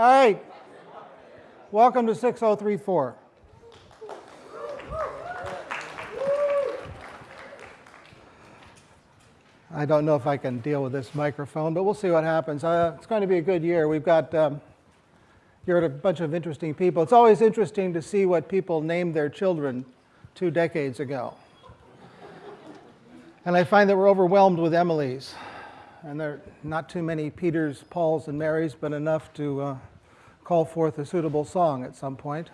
All right. Welcome to 6034. I don't know if I can deal with this microphone, but we'll see what happens. Uh, it's going to be a good year. We've got um, you're a bunch of interesting people. It's always interesting to see what people named their children two decades ago. And I find that we're overwhelmed with Emily's. And there are not too many Peters, Pauls, and Marys, but enough to uh, call forth a suitable song at some point.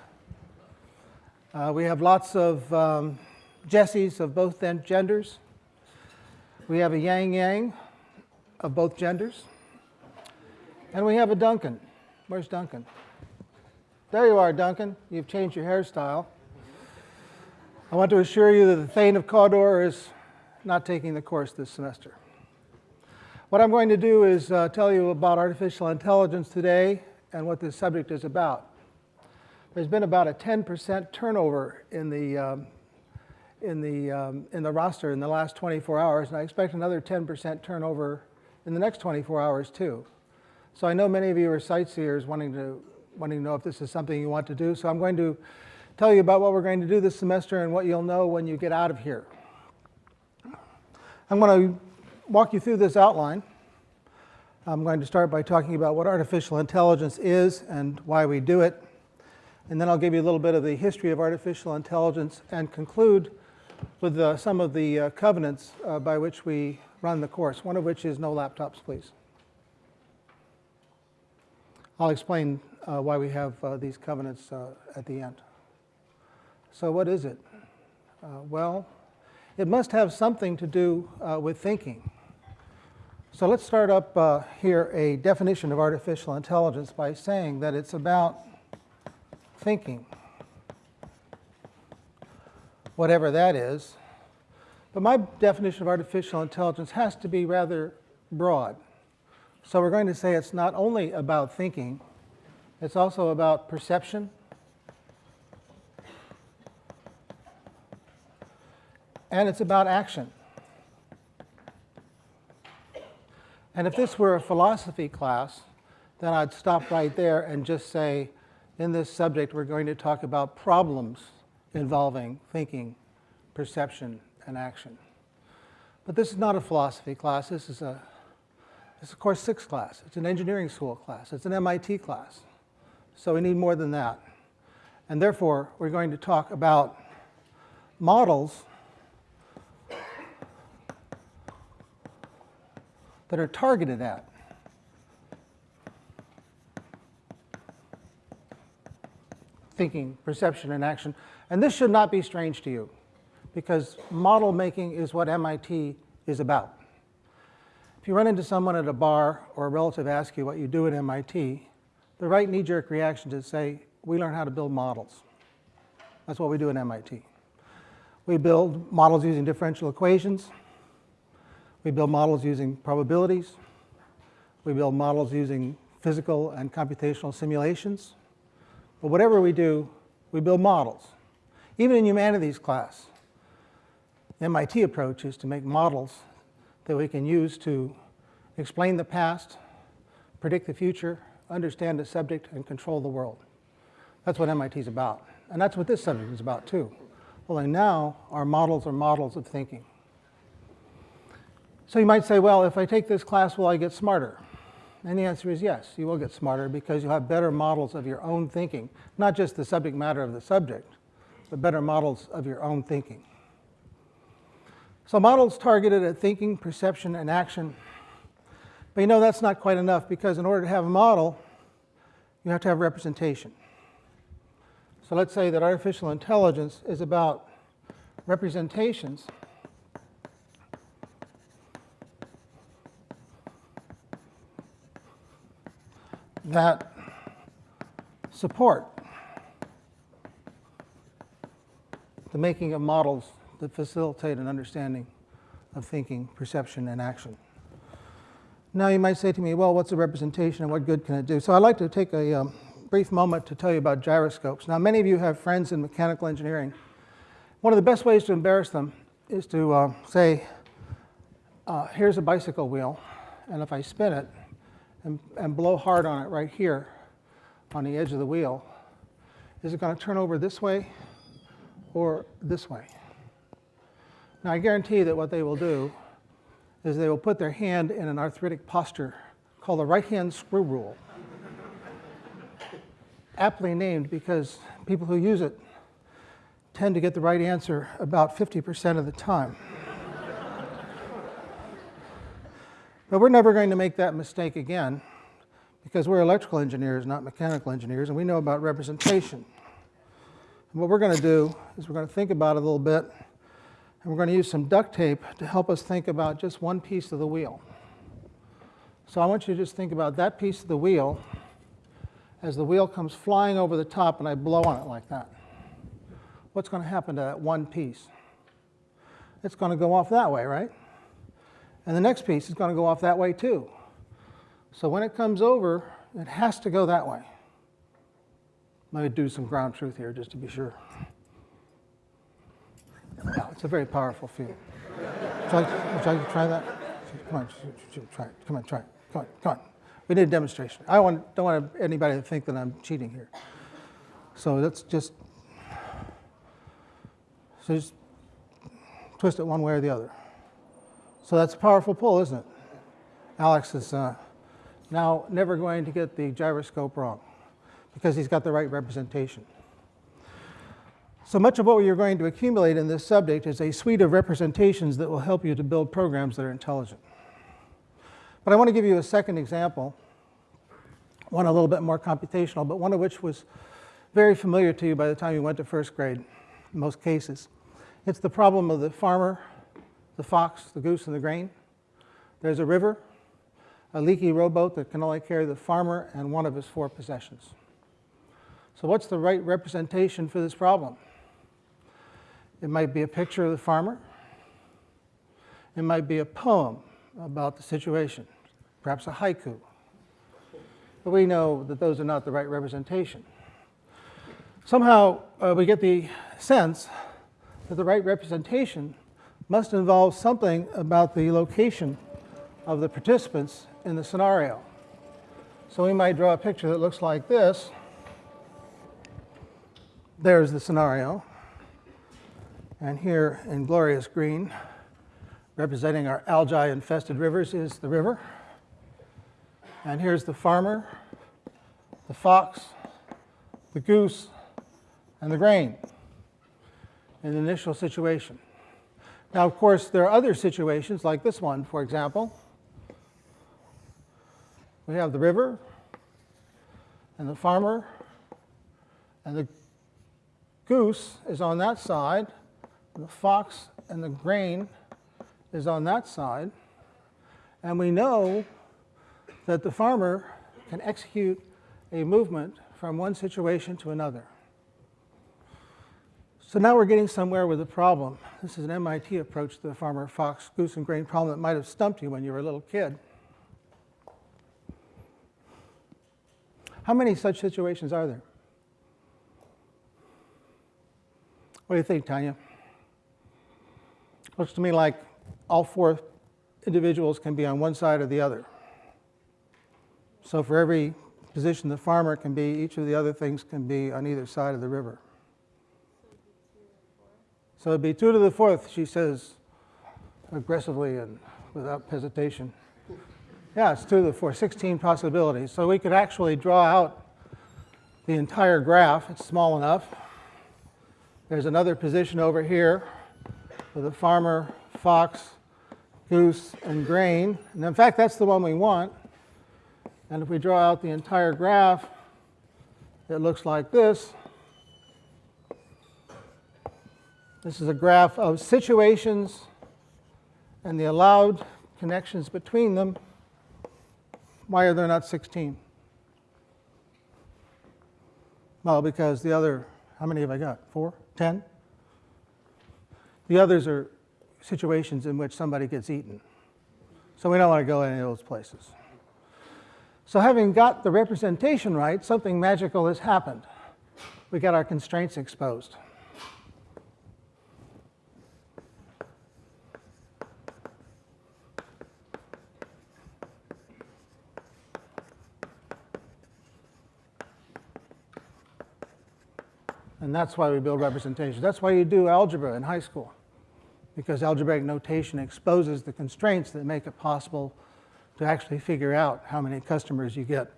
Uh, we have lots of um, Jessies of both genders. We have a Yang Yang of both genders. And we have a Duncan. Where's Duncan? There you are, Duncan. You've changed your hairstyle. I want to assure you that the Thane of Cawdor is not taking the course this semester. What I'm going to do is uh, tell you about artificial intelligence today and what this subject is about. There's been about a 10% turnover in the um, in the, um, in the roster in the last 24 hours, and I expect another 10% turnover in the next 24 hours too. So I know many of you are sightseers wanting to, wanting to know if this is something you want to do, so I'm going to tell you about what we're going to do this semester and what you'll know when you get out of here. I'm going to walk you through this outline. I'm going to start by talking about what artificial intelligence is and why we do it. And then I'll give you a little bit of the history of artificial intelligence and conclude with uh, some of the uh, covenants uh, by which we run the course, one of which is no laptops, please. I'll explain uh, why we have uh, these covenants uh, at the end. So what is it? well, it must have something to do with thinking. So let's start up uh, here a definition of artificial intelligence by saying that it's about thinking whatever that is. But my definition of artificial intelligence has to be rather broad. So we're going to say it's not only about thinking, it's also about perception, and it's about action. And if this were a philosophy class, then I'd stop right there and just say, in this subject, we're going to talk about problems involving thinking, perception, and action. But this is not a philosophy class. This is a, this is a course six class. It's an engineering school class. It's an MIT class. So we need more than that. And therefore, we're going to talk about models that are targeted at thinking, perception, and action. And this should not be strange to you, because model making is what MIT is about. If you run into someone at a bar or a relative asks you what you do at MIT, the right knee-jerk reaction is to say, we learn how to build models. That's what we do at MIT. We build models using differential equations. We build models using probabilities. We build models using physical and computational simulations. But whatever we do, we build models. Even in humanities class, the MIT approach is to make models that we can use to explain the past, predict the future, understand the subject, and control the world. That's what MIT is about. And that's what this subject is about too. Only now our models are models of thinking. So you might say, well, if I take this class, will I get smarter? And the answer is yes, you will get smarter because you'll have better models of your own thinking, not just the subject matter of the subject, but better models of your own thinking. So models targeted at thinking, perception, and action. But you know that's not quite enough because in order to have a model, you have to have representation. So let's say that artificial intelligence is about representations that support the making of models that facilitate an understanding of thinking, perception, and action. Now you might say to me, well, what's a representation and what good can it do? So I'd like to take a um, brief moment to tell you about gyroscopes. Now many of you have friends in mechanical engineering. One of the best ways to embarrass them is to uh, say, uh, here's a bicycle wheel, and if I spin it, and, and blow hard on it right here, on the edge of the wheel, is it going to turn over this way or this way? Now, I guarantee that what they will do is they will put their hand in an arthritic posture called the right hand screw rule. Aptly named because people who use it tend to get the right answer about 50% of the time. But we're never going to make that mistake again because we're electrical engineers, not mechanical engineers, and we know about representation. And what we're going to do is we're going to think about it a little bit, and we're going to use some duct tape to help us think about just one piece of the wheel. So I want you to just think about that piece of the wheel as the wheel comes flying over the top and I blow on it like that. What's going to happen to that one piece? It's going to go off that way, right? And the next piece is going to go off that way too. So when it comes over, it has to go that way. Let me do some ground truth here just to be sure. Yeah, it's a very powerful field. Would you like, would you like to try that? Come on, try it. Come on, try it. Come on, come on. We need a demonstration. I want, don't want anybody to think that I'm cheating here. So let's just, so just twist it one way or the other. So that's a powerful pull, isn't it? Alex is uh, now never going to get the gyroscope wrong because he's got the right representation. So much of what you're going to accumulate in this subject is a suite of representations that will help you to build programs that are intelligent. But I want to give you a second example, one a little bit more computational, but one of which was very familiar to you by the time you went to first grade in most cases. It's the problem of the farmer, the fox, the goose, and the grain. There's a river, a leaky rowboat that can only carry the farmer and one of his four possessions. So what's the right representation for this problem? It might be a picture of the farmer. It might be a poem about the situation, perhaps a haiku. But we know that those are not the right representation. Somehow uh, we get the sense that the right representation must involve something about the location of the participants in the scenario. So we might draw a picture that looks like this. There's the scenario. And here in glorious green, representing our algae-infested rivers, is the river. And here's the farmer, the fox, the goose, and the grain in the initial situation. Now, of course, there are other situations like this one, for example. We have the river, and the farmer, and the goose is on that side, the fox and the grain is on that side. And we know that the farmer can execute a movement from one situation to another. So now we're getting somewhere with the problem. This is an MIT approach to the farmer, fox, goose, and grain problem that might have stumped you when you were a little kid. How many such situations are there? What do you think, Tanya? Looks to me like all four individuals can be on one side or the other. So for every position the farmer can be, each of the other things can be on either side of the river. So it'd be two to the fourth, she says aggressively and without hesitation. Yeah, it's two to the fourth, 16 possibilities. So we could actually draw out the entire graph. It's small enough. There's another position over here with a farmer, fox, goose, and grain. And in fact, that's the one we want. And if we draw out the entire graph, it looks like this. This is a graph of situations and the allowed connections between them. Why are there not 16? Well, because the other, how many have I got? Four? Ten? The others are situations in which somebody gets eaten. So we don't want to go any of those places. So having got the representation right, something magical has happened. We got our constraints exposed. And that's why we build representations. That's why you do algebra in high school, because algebraic notation exposes the constraints that make it possible to actually figure out how many customers you get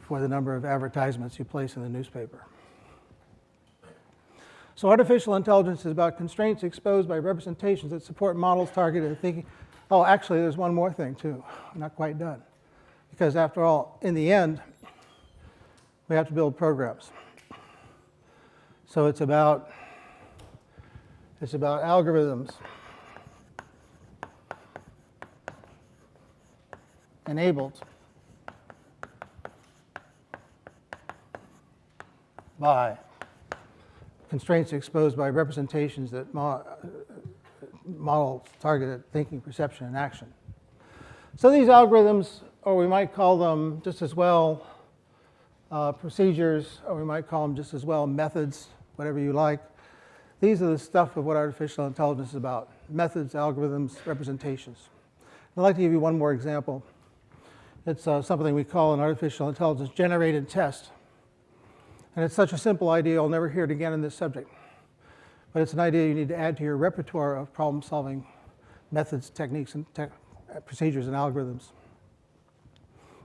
for the number of advertisements you place in the newspaper. So artificial intelligence is about constraints exposed by representations that support models targeted at thinking. Oh, actually, there's one more thing, too. I'm not quite done. Because after all, in the end, we have to build programs. So it's about, it's about algorithms enabled by constraints exposed by representations that mo model targeted thinking, perception, and action. So these algorithms, or we might call them just as well uh, procedures, or we might call them just as well methods, whatever you like. These are the stuff of what artificial intelligence is about, methods, algorithms, representations. I'd like to give you one more example. It's uh, something we call an artificial intelligence generated test. And it's such a simple idea, you'll never hear it again in this subject. But it's an idea you need to add to your repertoire of problem solving methods, techniques, and te procedures and algorithms.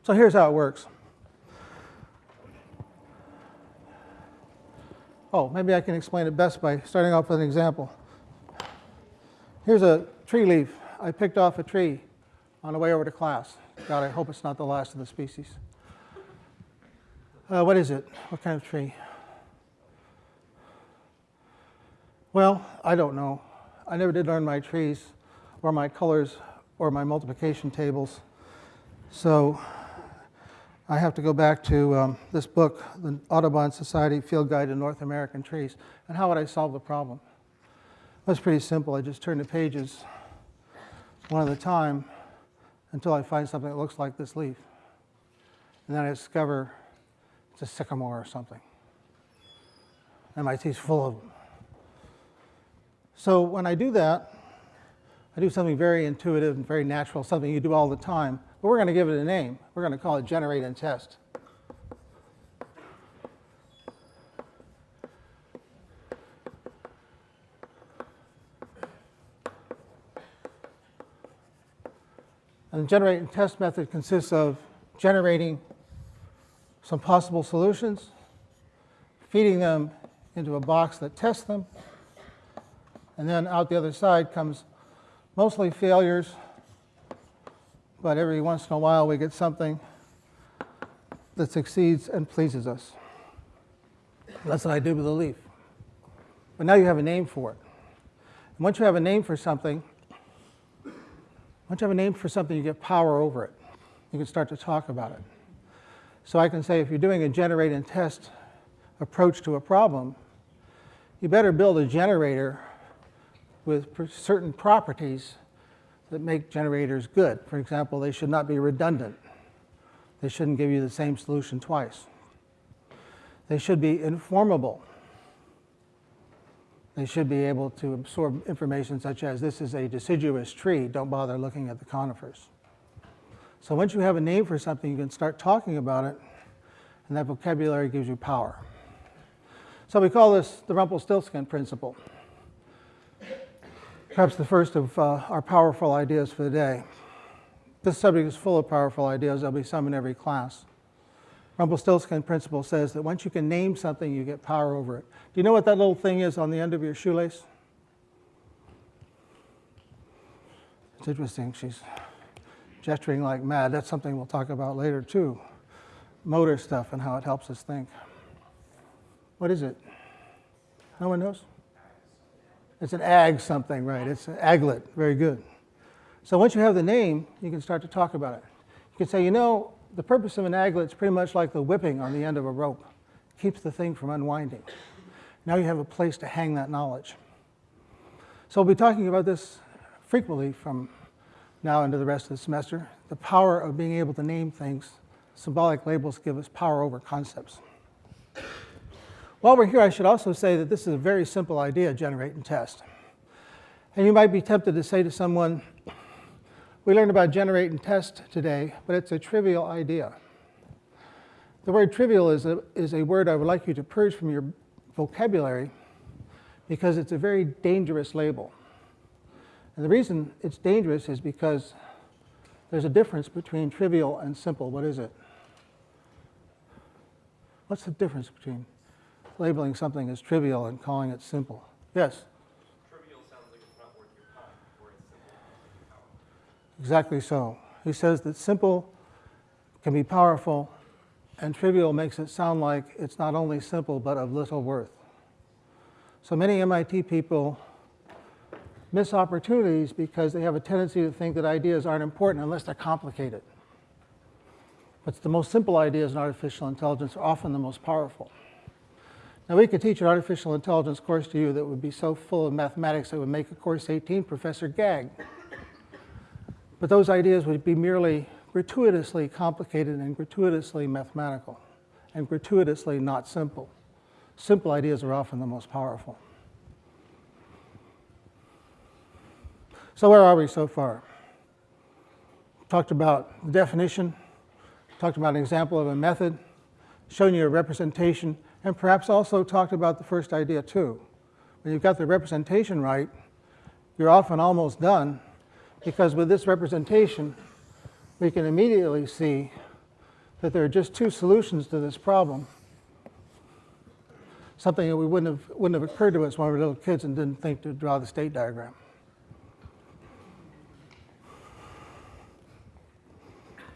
So here's how it works. Oh, maybe I can explain it best by starting off with an example. Here's a tree leaf I picked off a tree on the way over to class. God, I hope it's not the last of the species. Uh, what is it? What kind of tree? Well, I don't know. I never did learn my trees or my colors or my multiplication tables. So I have to go back to um, this book, the Audubon Society Field Guide to North American Trees. And how would I solve the problem? It was pretty simple. I just turn the pages one at a time until I find something that looks like this leaf. And then I discover it's a sycamore or something. MIT's full of them. So when I do that, I do something very intuitive and very natural, something you do all the time. But we're going to give it a name. We're going to call it generate and test. And the generate and test method consists of generating some possible solutions, feeding them into a box that tests them, and then out the other side comes mostly failures, but every once in a while we get something that succeeds and pleases us. That's what I did with the leaf. But now you have a name for it. And once you have a name for something, once you have a name for something, you get power over it. You can start to talk about it. So I can say if you're doing a generate and test approach to a problem, you better build a generator with certain properties that make generators good. For example, they should not be redundant. They shouldn't give you the same solution twice. They should be informable. They should be able to absorb information such as this is a deciduous tree, don't bother looking at the conifers. So once you have a name for something, you can start talking about it, and that vocabulary gives you power. So we call this the Rumpelstiltskin principle. Perhaps the first of uh, our powerful ideas for the day. This subject is full of powerful ideas. There'll be some in every class. Rumpelstiltskin principle says that once you can name something, you get power over it. Do you know what that little thing is on the end of your shoelace? It's interesting. She's gesturing like mad. That's something we'll talk about later, too. Motor stuff and how it helps us think. What is it? No one knows? It's an ag something, right? It's an aglet. Very good. So once you have the name, you can start to talk about it. You can say, you know, the purpose of an aglet is pretty much like the whipping on the end of a rope. It keeps the thing from unwinding. Now you have a place to hang that knowledge. So we'll be talking about this frequently from now into the rest of the semester. The power of being able to name things. Symbolic labels give us power over concepts. While we're here, I should also say that this is a very simple idea, generate and test. And you might be tempted to say to someone, we learned about generate and test today, but it's a trivial idea. The word trivial is a, is a word I would like you to purge from your vocabulary because it's a very dangerous label. And the reason it's dangerous is because there's a difference between trivial and simple. What is it? What's the difference between labeling something as trivial and calling it simple? Yes? Trivial sounds like it's not worth your time, whereas simple powerful. Exactly so. He says that simple can be powerful, and trivial makes it sound like it's not only simple but of little worth. So many MIT people miss opportunities because they have a tendency to think that ideas aren't important unless they're complicated. But the most simple ideas in artificial intelligence are often the most powerful. Now, we could teach an artificial intelligence course to you that would be so full of mathematics it would make a course 18 professor gag. But those ideas would be merely gratuitously complicated and gratuitously mathematical and gratuitously not simple. Simple ideas are often the most powerful. So where are we so far? Talked about the definition, talked about an example of a method, shown you a representation, and perhaps also talked about the first idea too. When you've got the representation right, you're often almost done because with this representation, we can immediately see that there are just two solutions to this problem. Something that we wouldn't have, wouldn't have occurred to us when we were little kids and didn't think to draw the state diagram.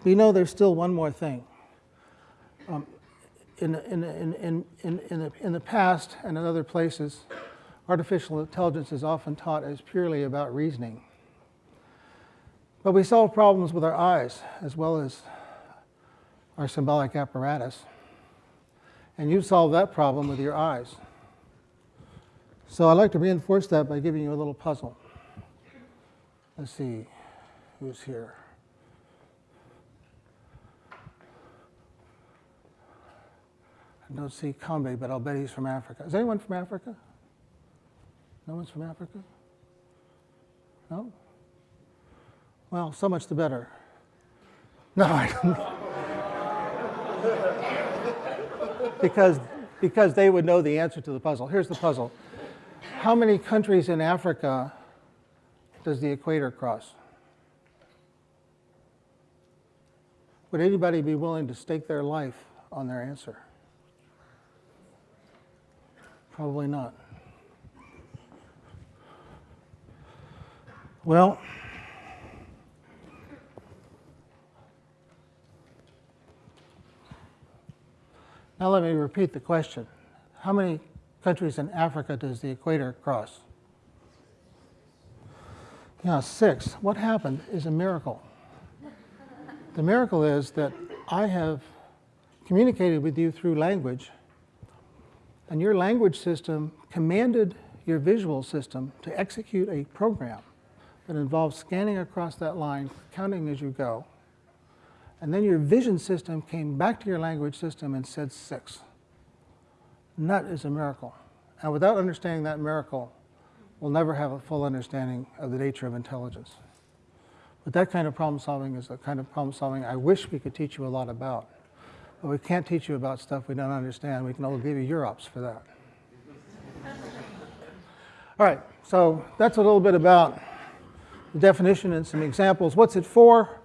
We know there's still one more thing. Um, in, in, in, in, in, the, in the past and in other places, artificial intelligence is often taught as purely about reasoning. But we solve problems with our eyes as well as our symbolic apparatus. And you solve that problem with your eyes. So I'd like to reinforce that by giving you a little puzzle. Let's see who's here. I don't see Kambe, but I'll bet he's from Africa. Is anyone from Africa? No one's from Africa? No? Well, so much the better. No, I don't. because, because they would know the answer to the puzzle. Here's the puzzle. How many countries in Africa does the equator cross? Would anybody be willing to stake their life on their answer? Probably not. Well, now let me repeat the question. How many countries in Africa does the equator cross? Yeah, six. What happened is a miracle. The miracle is that I have communicated with you through language and your language system commanded your visual system to execute a program that involves scanning across that line, counting as you go. And then your vision system came back to your language system and said six. And that is a miracle. And without understanding that miracle, we'll never have a full understanding of the nature of intelligence. But that kind of problem solving is the kind of problem solving I wish we could teach you a lot about. But we can't teach you about stuff we don't understand. We can only give you UROPs for that. All right, so that's a little bit about the definition and some examples. What's it for?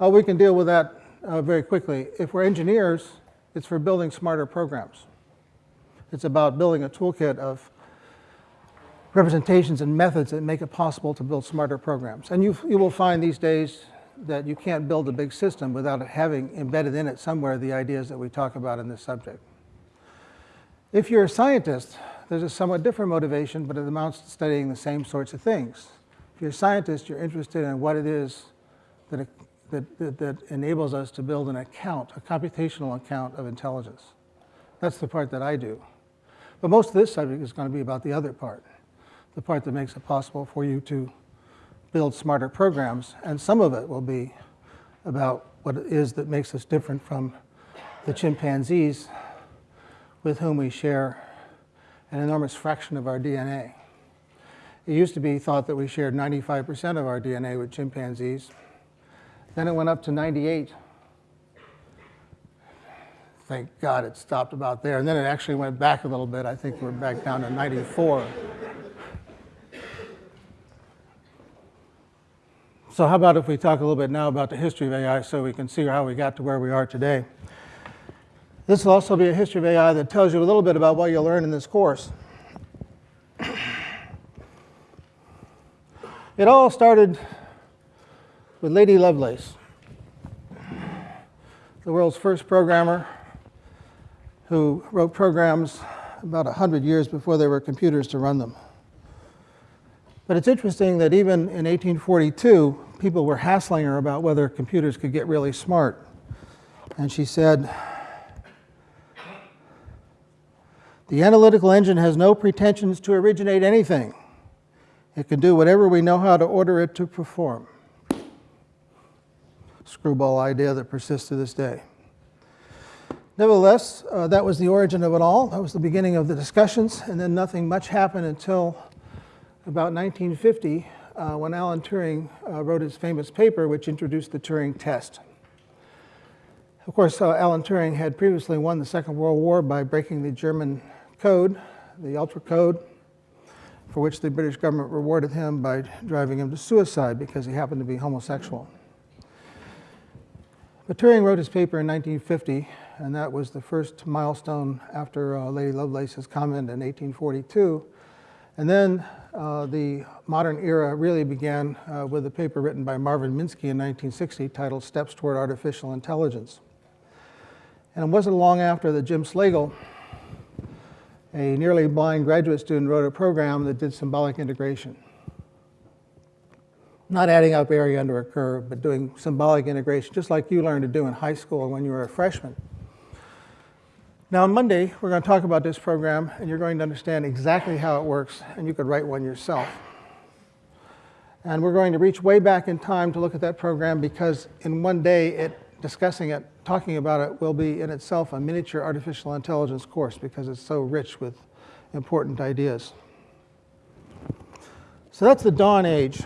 Uh, we can deal with that uh, very quickly. If we're engineers, it's for building smarter programs. It's about building a toolkit of representations and methods that make it possible to build smarter programs. And you, you will find these days that you can't build a big system without having embedded in it somewhere the ideas that we talk about in this subject. If you're a scientist, there's a somewhat different motivation, but it amounts to studying the same sorts of things. If you're a scientist, you're interested in what it is that, that, that, that enables us to build an account, a computational account of intelligence. That's the part that I do. But most of this subject is going to be about the other part, the part that makes it possible for you to build smarter programs, and some of it will be about what it is that makes us different from the chimpanzees with whom we share an enormous fraction of our DNA. It used to be thought that we shared 95% of our DNA with chimpanzees. Then it went up to 98. thank God it stopped about there. And then it actually went back a little bit. I think we're back down to 94. So how about if we talk a little bit now about the history of AI so we can see how we got to where we are today. This will also be a history of AI that tells you a little bit about what you'll learn in this course. It all started with Lady Lovelace, the world's first programmer who wrote programs about 100 years before there were computers to run them. But it's interesting that even in 1842, people were hassling her about whether computers could get really smart. And she said, The analytical engine has no pretensions to originate anything. It can do whatever we know how to order it to perform. Screwball idea that persists to this day. Nevertheless, uh, that was the origin of it all. That was the beginning of the discussions, and then nothing much happened until about 1950 uh, when Alan Turing uh, wrote his famous paper which introduced the Turing test. Of course, uh, Alan Turing had previously won the Second World War by breaking the German code, the Ultra Code, for which the British government rewarded him by driving him to suicide because he happened to be homosexual. But Turing wrote his paper in 1950, and that was the first milestone after uh, Lady Lovelace's comment in 1842. And then uh, the modern era really began uh, with a paper written by Marvin Minsky in 1960 titled Steps Toward Artificial Intelligence. And it wasn't long after that Jim Slagle, a nearly blind graduate student, wrote a program that did symbolic integration. Not adding up area under a curve, but doing symbolic integration, just like you learned to do in high school when you were a freshman. Now, on Monday, we're going to talk about this program, and you're going to understand exactly how it works, and you could write one yourself. And we're going to reach way back in time to look at that program because in one day, it, discussing it, talking about it, will be in itself a miniature artificial intelligence course because it's so rich with important ideas. So that's the dawn age,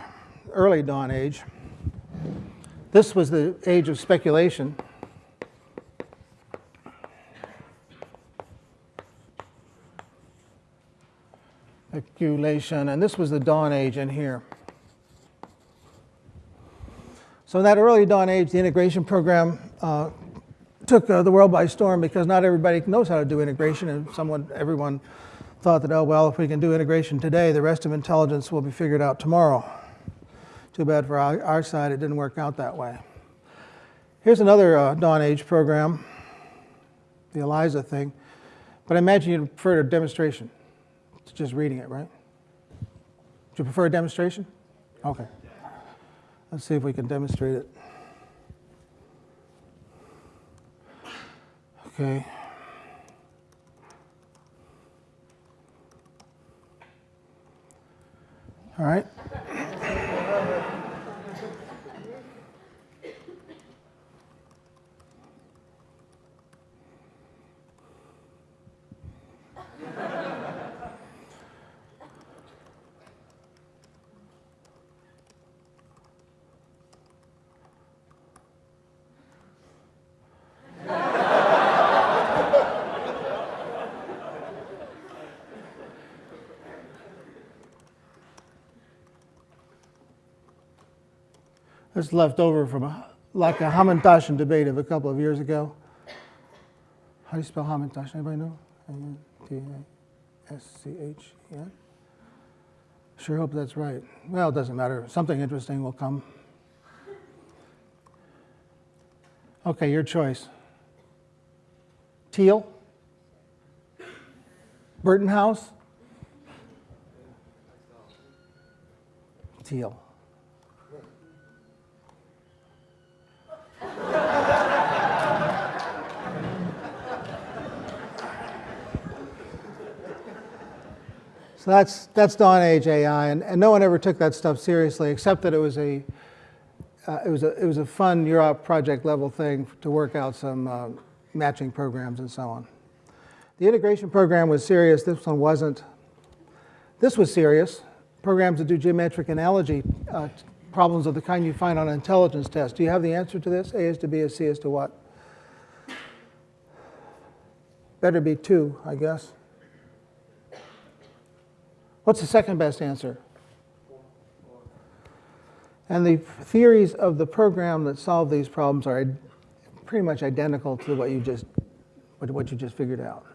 early dawn age. This was the age of speculation. And this was the dawn age in here. So in that early dawn age, the integration program uh, took uh, the world by storm because not everybody knows how to do integration, and someone, everyone thought that, oh, well, if we can do integration today, the rest of intelligence will be figured out tomorrow. Too bad for our, our side, it didn't work out that way. Here's another uh, dawn age program, the ELIZA thing, but I imagine you'd prefer a demonstration just reading it, right? Do you prefer a demonstration? Okay. Let's see if we can demonstrate it. Okay. All right. Is left over from a, like a Hamantashen debate of a couple of years ago. How do you spell Hamantash? Anybody know? A-N-T-A-S-C-H, yeah? Sure hope that's right. Well, it doesn't matter. Something interesting will come. Okay, your choice. Teal? Burton House? Teal. So that's, that's dawn age AI, and, and no one ever took that stuff seriously, except that it was a, uh, it was a, it was a fun UROP project level thing to work out some uh, matching programs and so on. The integration program was serious, this one wasn't. This was serious, programs that do geometric analogy uh, problems of the kind you find on an intelligence test. Do you have the answer to this? A is to B is C is to what? Better be two, I guess. What's the second best answer? And the theories of the program that solve these problems are pretty much identical to what you just what, you just figured out.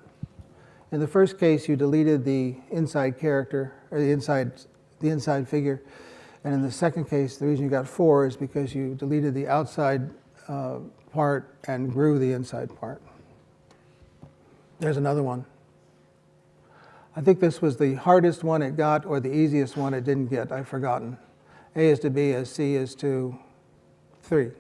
In the first case, you deleted the inside character or the inside the inside figure, and in the second case, the reason you got four is because you deleted the outside uh, part and grew the inside part. There's another one. I think this was the hardest one it got or the easiest one it didn't get. I've forgotten. A is to B as C is to 3.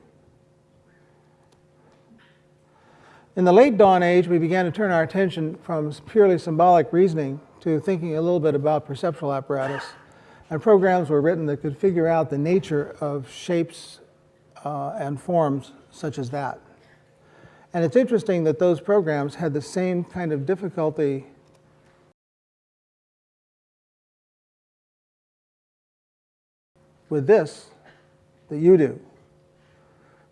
In the late dawn age, we began to turn our attention from purely symbolic reasoning to thinking a little bit about perceptual apparatus. And programs were written that could figure out the nature of shapes uh, and forms such as that. And it's interesting that those programs had the same kind of difficulty with this that you do.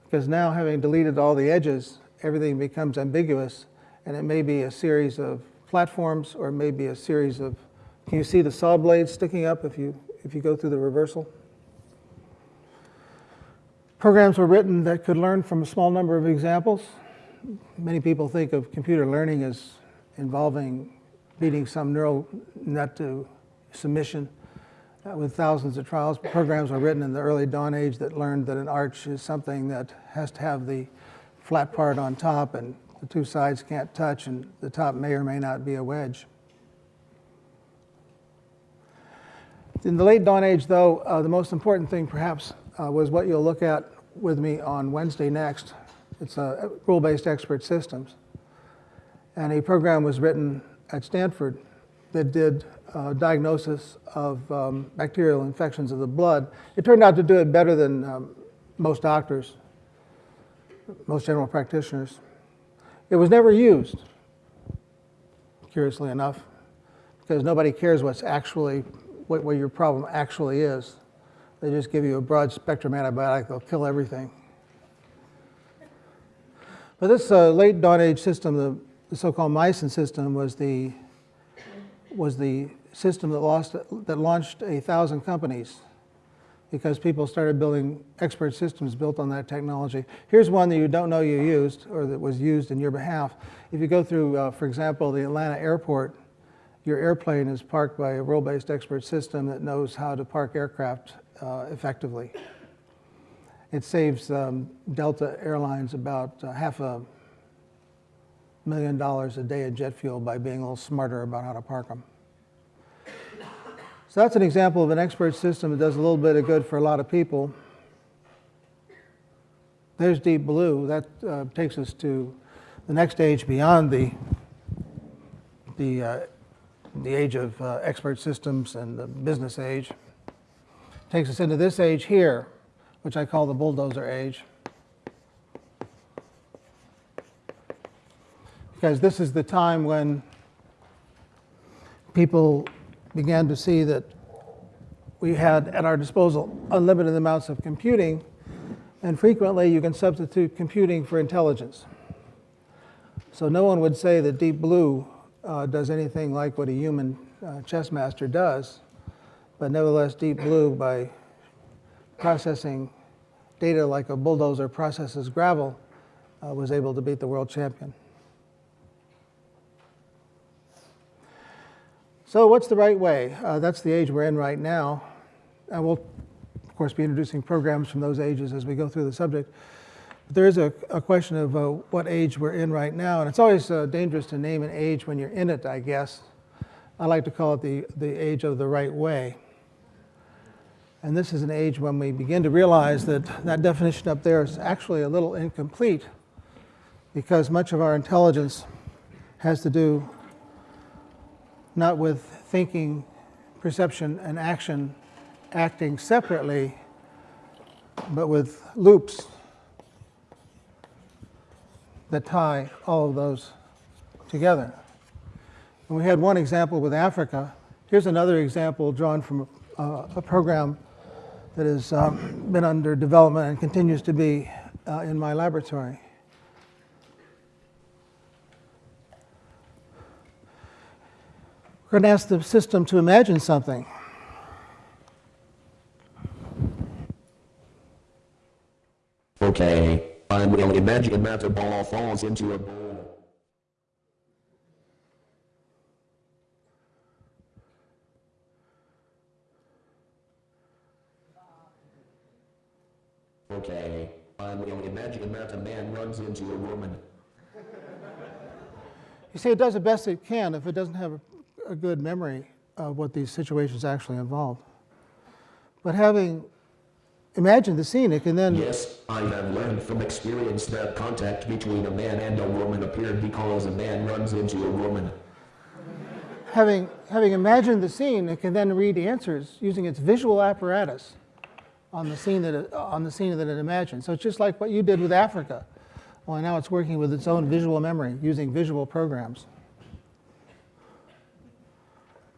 Because now, having deleted all the edges, everything becomes ambiguous, and it may be a series of platforms or it may be a series of. Can you see the saw blades sticking up if you, if you go through the reversal? Programs were written that could learn from a small number of examples. Many people think of computer learning as involving beating some neural net to submission with thousands of trials. Programs were written in the early dawn age that learned that an arch is something that has to have the flat part on top and the two sides can't touch and the top may or may not be a wedge. In the late dawn age, though, uh, the most important thing perhaps uh, was what you'll look at with me on Wednesday next. It's uh, rule-based expert systems. And a program was written at Stanford that did uh, diagnosis of um, bacterial infections of the blood. It turned out to do it better than um, most doctors, most general practitioners. It was never used, curiously enough, because nobody cares what's actually, what, what your problem actually is. They just give you a broad spectrum antibiotic, they'll kill everything. But this uh, late dawn age system, the, the so-called mycin system, was the was the system that, lost, that launched a thousand companies because people started building expert systems built on that technology. Here's one that you don't know you used or that was used in your behalf. If you go through, uh, for example, the Atlanta airport, your airplane is parked by a rule-based expert system that knows how to park aircraft uh, effectively. It saves um, Delta Airlines about uh, half a million dollars a day of jet fuel by being a little smarter about how to park them. So that's an example of an expert system that does a little bit of good for a lot of people. There's Deep Blue. That uh, takes us to the next stage beyond the, the, uh, the age of uh, expert systems and the business age. Takes us into this age here, which I call the bulldozer age. because this is the time when people began to see that we had at our disposal unlimited amounts of computing, and frequently you can substitute computing for intelligence. So no one would say that Deep Blue uh, does anything like what a human uh, chess master does, but nevertheless, Deep Blue, by processing data like a bulldozer processes gravel, uh, was able to beat the world champion. So what's the right way? Uh, that's the age we're in right now. And we'll, of course, be introducing programs from those ages as we go through the subject. But there is a, a question of uh, what age we're in right now. And it's always uh, dangerous to name an age when you're in it, I guess. I like to call it the, the age of the right way. And this is an age when we begin to realize that that definition up there is actually a little incomplete because much of our intelligence has to do not with thinking, perception, and action acting separately, but with loops that tie all of those together. And we had one example with Africa. Here's another example drawn from uh, a program that has um, been under development and continues to be uh, in my laboratory. We're going to ask the system to imagine something. Okay, I will imagine that a ball falls into a bowl. Okay, I will imagine that a man runs into a woman. You see, it does the best it can if it doesn't have a, a good memory of what these situations actually involve. But having imagined the scene, it can then Yes, I have learned from experience that contact between a man and a woman appeared because a man runs into a woman. having, having imagined the scene, it can then read answers using its visual apparatus on the scene that it, on the scene that it imagined. So it's just like what you did with Africa. Well, now it's working with its own visual memory using visual programs.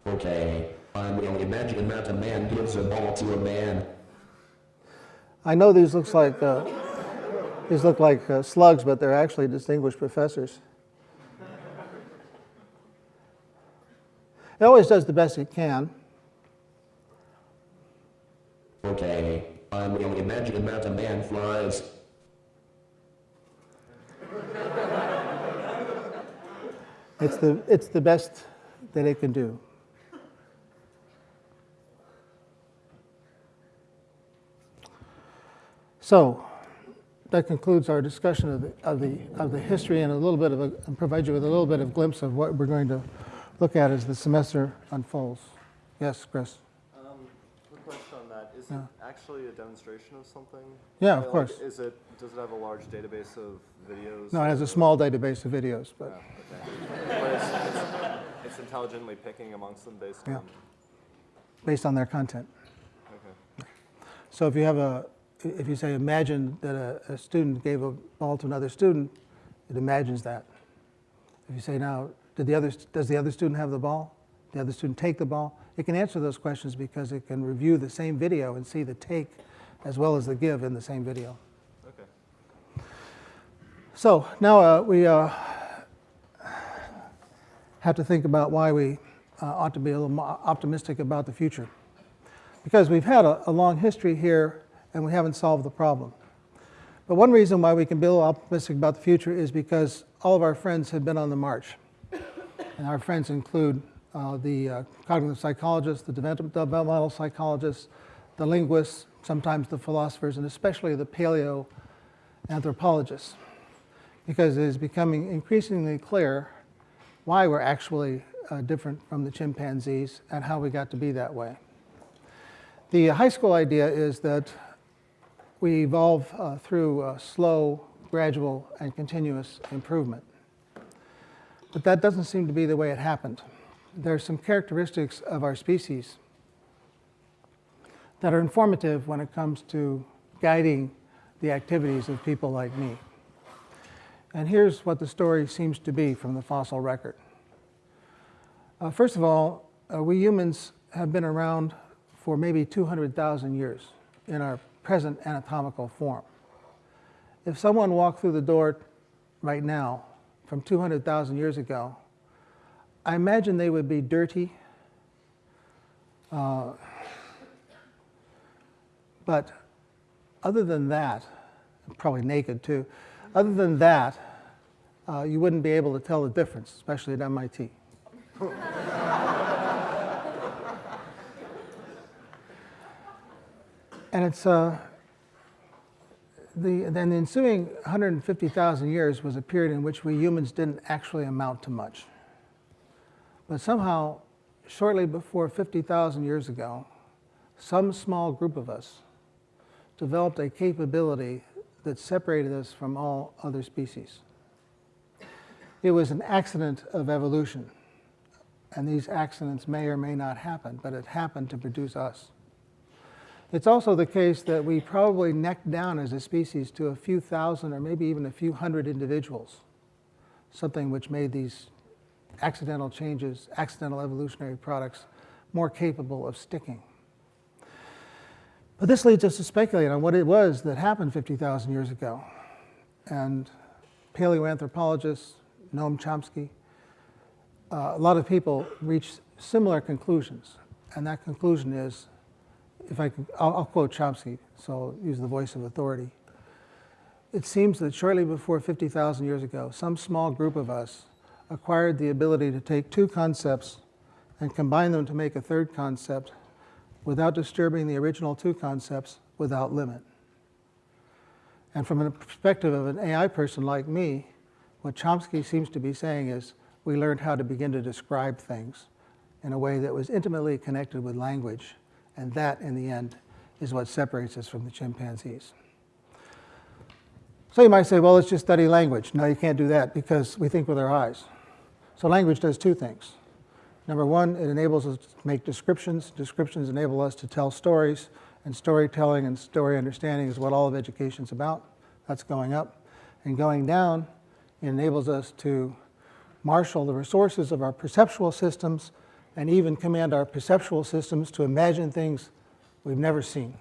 Okay, I will imagine that a man gives a ball to a man. I know these looks like uh, these look like uh, slugs, but they're actually distinguished professors. It always does the best it can. Okay, I will imagine that a man flies. It's the, it's the best that it can do. So that concludes our discussion of the, of the, of the history and a little bit of a, and provide you with a little bit of glimpse of what we're going to look at as the semester unfolds. Yes, Chris? Um, quick question on that. Is Yeah. it actually a demonstration of something? Yeah, of Like, course. Is it, does it have a large database of videos? No, it has a small database of videos, but okay. But it's, it's, it's intelligently picking amongst them based Yeah. on, based on their content. okay. So if you have a, if you say, imagine that a, a student gave a ball to another student, it imagines that. If you say, now, did the other, does the other student have the ball? The other student take the ball? It can answer those questions because it can review the same video and see the take as well as the give in the same video. Okay. So now uh, we uh, have to think about why we uh, ought to be a little more optimistic about the future. Because we've had a, a long history here and we haven't solved the problem. But one reason why we can be a little optimistic about the future is because all of our friends have been on the march. And our friends include uh, the uh, cognitive psychologists, the developmental psychologists, the linguists, sometimes the philosophers, and especially the paleo anthropologists because it is becoming increasingly clear why we're actually uh, different from the chimpanzees and how we got to be that way. The high school idea is that we evolve uh, through slow, gradual, and continuous improvement. But that doesn't seem to be the way it happened. There are some characteristics of our species that are informative when it comes to guiding the activities of people like me. And here's what the story seems to be from the fossil record. Uh, first of all, uh, we humans have been around for maybe 200,000 years in our present anatomical form. If someone walked through the door right now from 200,000 years ago, I imagine they would be dirty, uh, but other than that, probably naked too, other than that, uh, you wouldn't be able to tell the difference, especially at MIT. and it's uh, the then the ensuing 150,000 years was a period in which we humans didn't actually amount to much. But somehow, shortly before 50,000 years ago, some small group of us developed a capability that separated us from all other species. It was an accident of evolution. And these accidents may or may not happen, but it happened to produce us. It's also the case that we probably necked down as a species to a few thousand or maybe even a few hundred individuals, something which made these accidental changes, accidental evolutionary products, more capable of sticking. But this leads us to speculate on what it was that happened 50,000 years ago. And paleoanthropologists, Noam Chomsky, uh, a lot of people reach similar conclusions. And that conclusion is, if I can, I'll, I'll quote Chomsky, so I'll use the voice of authority. It seems that shortly before 50,000 years ago, some small group of us acquired the ability to take two concepts and combine them to make a third concept without disturbing the original two concepts without limit. And from the perspective of an AI person like me, what Chomsky seems to be saying is we learned how to begin to describe things in a way that was intimately connected with language. And that, in the end, is what separates us from the chimpanzees. So you might say, well, let's just study language. No, you can't do that because we think with our eyes. So language does two things. Number one, it enables us to make descriptions. Descriptions enable us to tell stories, and storytelling and story understanding is what all of education is about. That's going up. And going down, it enables us to marshal the resources of our perceptual systems and even command our perceptual systems to imagine things we've never seen.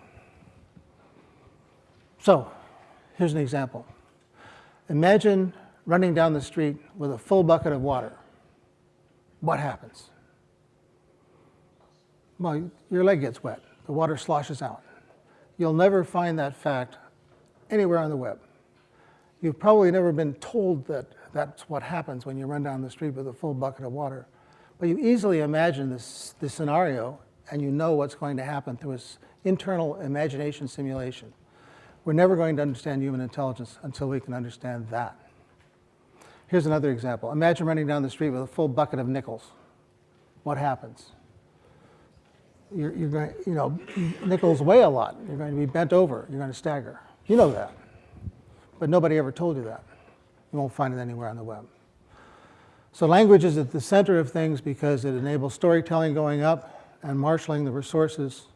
So, here's an example. Imagine running down the street with a full bucket of water. What happens? Well, your leg gets wet. The water sloshes out. You'll never find that fact anywhere on the web. You've probably never been told that that's what happens when you run down the street with a full bucket of water. But you easily imagine this, this scenario and you know what's going to happen through this internal imagination simulation. We're never going to understand human intelligence until we can understand that. Here's another example. Imagine running down the street with a full bucket of nickels. What happens? You're, you're going, you know, nickels weigh a lot. You're going to be bent over. You're going to stagger. You know that. But nobody ever told you that. You won't find it anywhere on the web. So language is at the center of things because it enables storytelling going up and marshaling the resources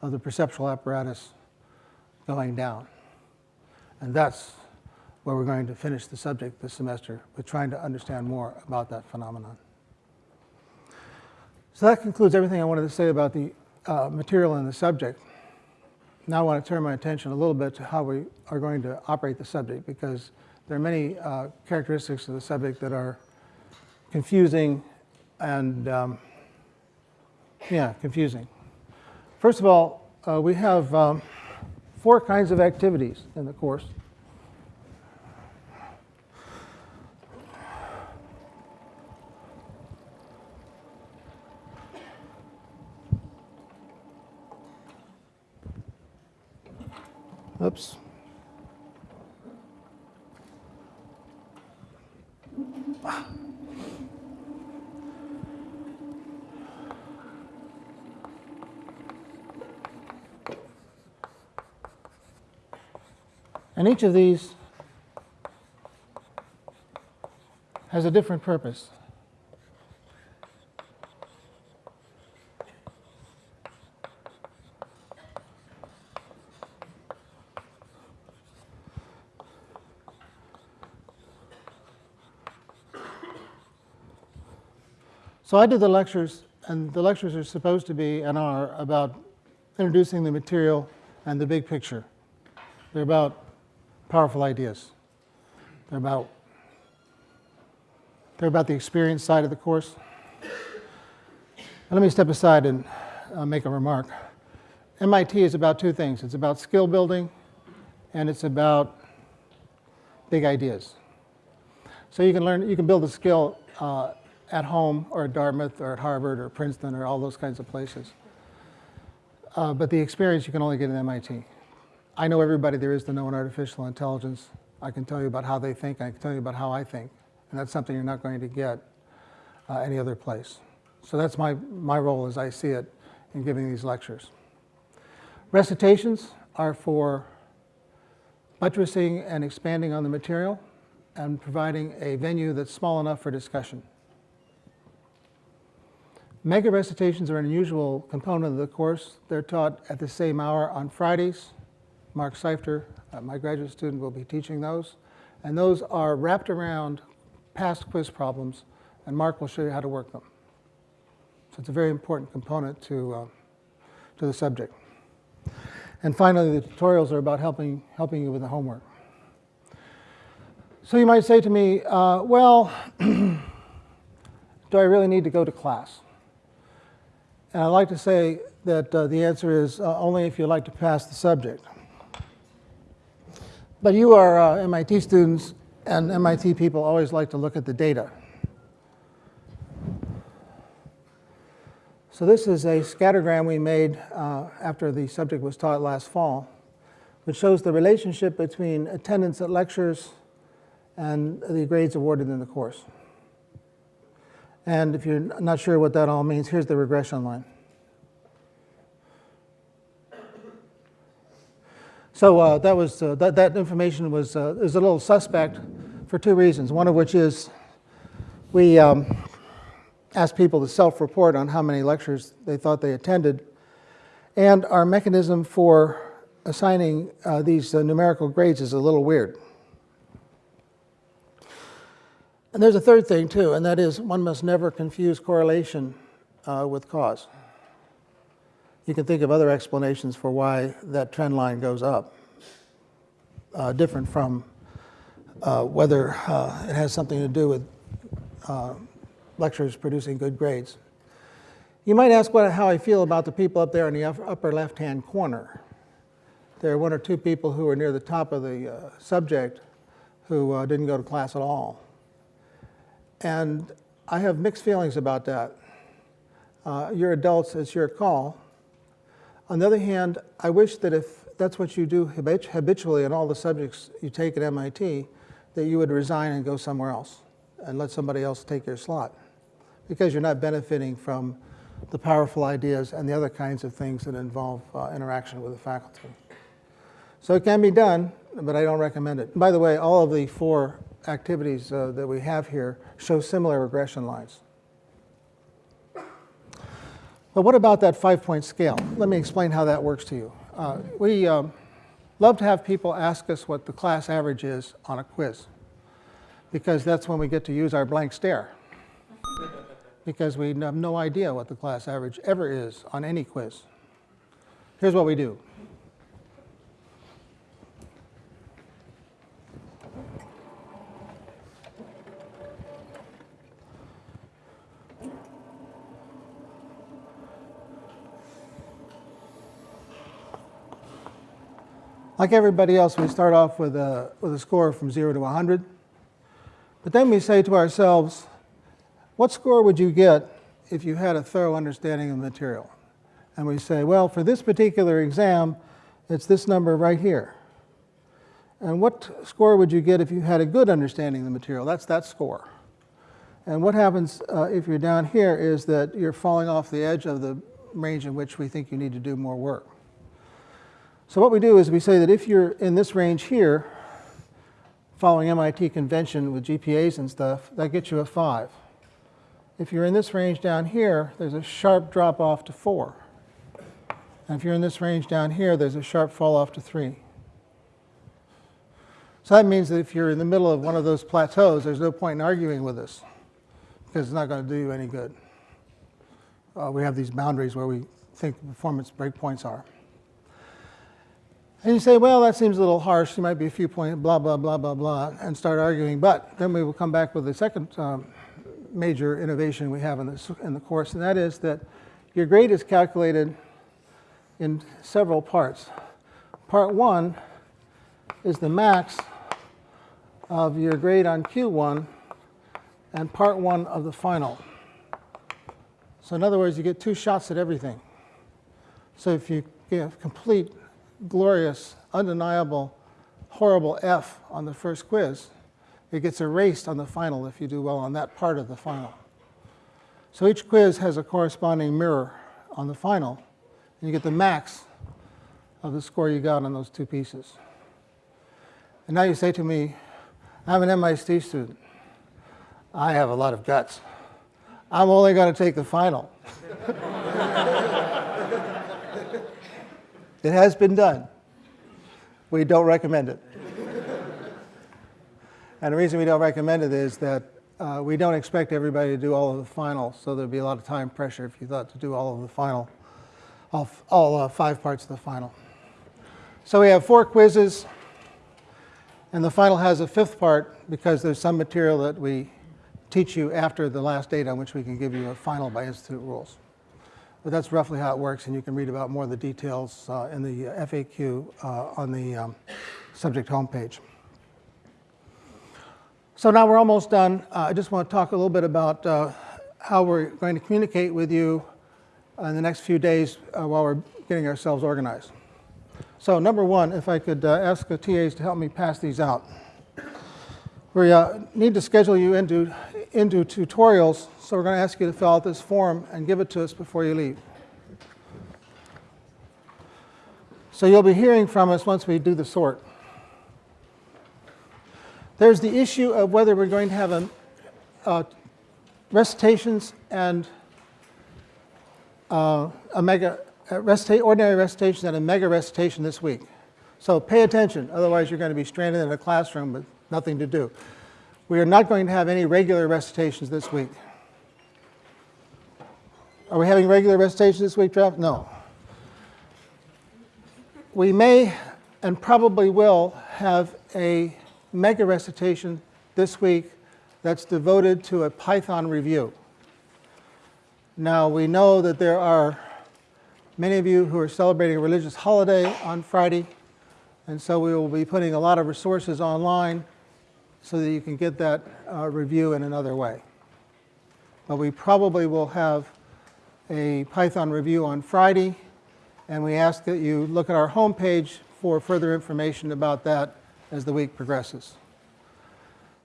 of the perceptual apparatus going down. And that's where we're going to finish the subject this semester with trying to understand more about that phenomenon. So that concludes everything I wanted to say about the uh, material and the subject. Now I want to turn my attention a little bit to how we are going to operate the subject because there are many uh, characteristics of the subject that are confusing and, um, yeah, confusing. First of all, uh, we have um, four kinds of activities in the course. Oops. And each of these has a different purpose. So I do the lectures, and the lectures are supposed to be and are about introducing the material and the big picture. They're about powerful ideas. They're about they're about the experience side of the course. Let me step aside and uh, make a remark. MIT is about two things. It's about skill building, and it's about big ideas. So you can learn, you can build a skill uh, at home or at Dartmouth or at Harvard or Princeton or all those kinds of places. Uh, but the experience you can only get at MIT. I know everybody there is to know in artificial intelligence. I can tell you about how they think. I can tell you about how I think. And that's something you're not going to get uh, any other place. So that's my, my role as I see it in giving these lectures. Recitations are for buttressing and expanding on the material and providing a venue that's small enough for discussion. Mega recitations are an unusual component of the course. They're taught at the same hour on Fridays. Mark Seifter, uh, my graduate student, will be teaching those. And those are wrapped around past quiz problems, and Mark will show you how to work them. So it's a very important component to, uh, to the subject. And finally, the tutorials are about helping, helping you with the homework. So you might say to me, uh, well, do I really need to go to class? And I'd like to say that uh, the answer is uh, only if you like to pass the subject. But you are uh, MIT students, and MIT people always like to look at the data. So this is a scattergram we made uh, after the subject was taught last fall, which shows the relationship between attendance at lectures and the grades awarded in the course. And if you're not sure what that all means, here's the regression line. So uh, that was uh, that, that information was uh, is a little suspect for two reasons. One of which is we um, asked people to self-report on how many lectures they thought they attended, and our mechanism for assigning uh, these numerical grades is a little weird. And there's a third thing too, and that is one must never confuse correlation uh, with cause. You can think of other explanations for why that trend line goes up, uh, different from uh, whether uh, it has something to do with uh, lecturers producing good grades. You might ask what, how I feel about the people up there in the upper left-hand corner. There are one or two people who are near the top of the uh, subject who uh, didn't go to class at all. And I have mixed feelings about that. Uh, you're adults, it's your call. On the other hand, I wish that if that's what you do habitually in all the subjects you take at MIT, that you would resign and go somewhere else and let somebody else take your slot because you're not benefiting from the powerful ideas and the other kinds of things that involve uh, interaction with the faculty. So it can be done, but I don't recommend it. By the way, all of the four activities uh, that we have here show similar regression lines. But what about that five-point scale? Let me explain how that works to you. Uh, we um, love to have people ask us what the class average is on a quiz, because that's when we get to use our blank stare, because we have no idea what the class average ever is on any quiz. Here's what we do. Like everybody else, we start off with a, with a score from 0 to 100. But then we say to ourselves, what score would you get if you had a thorough understanding of the material? And we say, well, for this particular exam, it's this number right here. And what score would you get if you had a good understanding of the material? That's that score. And what happens uh, if you're down here is that you're falling off the edge of the range in which we think you need to do more work. So what we do is we say that if you're in this range here, following MIT convention with GPAs and stuff, that gets you a 5. If you're in this range down here, there's a sharp drop off to 4. And if you're in this range down here, there's a sharp fall off to 3. So that means that if you're in the middle of one of those plateaus, there's no point in arguing with us because it's not going to do you any good. Uh, we have these boundaries where we think performance breakpoints are. And you say, well, that seems a little harsh. There might be a few points, blah, blah, blah, blah, blah, and start arguing. But then we will come back with the second um, major innovation we have in, this, in the course, and that is that your grade is calculated in several parts. Part one is the max of your grade on Q1 and part one of the final. So in other words, you get two shots at everything. So if you get complete glorious, undeniable, horrible F on the first quiz, it gets erased on the final if you do well on that part of the final. So each quiz has a corresponding mirror on the final, and you get the max of the score you got on those two pieces. And now you say to me, I'm an MIT student. I have a lot of guts. I'm only going to take the final. It has been done. We don't recommend it. and the reason we don't recommend it is that uh, we don't expect everybody to do all of the final, so there'd be a lot of time pressure if you thought to do all of the final, all, all uh, five parts of the final. So we have four quizzes, and the final has a fifth part because there's some material that we teach you after the last date on which we can give you a final by institute rules. But that's roughly how it works, and you can read about more of the details uh, in the FAQ uh, on the um, subject homepage. So now we're almost done. Uh, I just want to talk a little bit about uh, how we're going to communicate with you in the next few days uh, while we're getting ourselves organized. So number one, if I could uh, ask the TAs to help me pass these out. We uh, need to schedule you into, into tutorials, so we're going to ask you to fill out this form and give it to us before you leave. So you'll be hearing from us once we do the sort. There's the issue of whether we're going to have a, recitations and uh, a mega a recita- ordinary recitation and a mega recitation this week. So pay attention, otherwise you're going to be stranded in a classroom with nothing to do. We are not going to have any regular recitations this week. Are we having regular recitation this week, Trev? No. We may and probably will have a mega recitation this week that's devoted to a Python review. Now, we know that there are many of you who are celebrating a religious holiday on Friday, and so we will be putting a lot of resources online so that you can get that uh, review in another way. But we probably will have a Python review on Friday, and we ask that you look at our homepage for further information about that as the week progresses.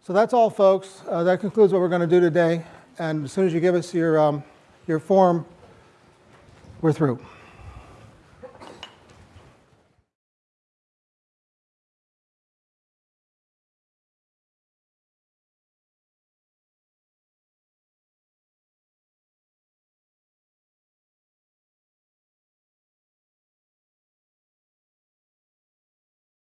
So that's all, folks. Uh, that concludes what we're going to do today. And as soon as you give us your, um, your form, we're through.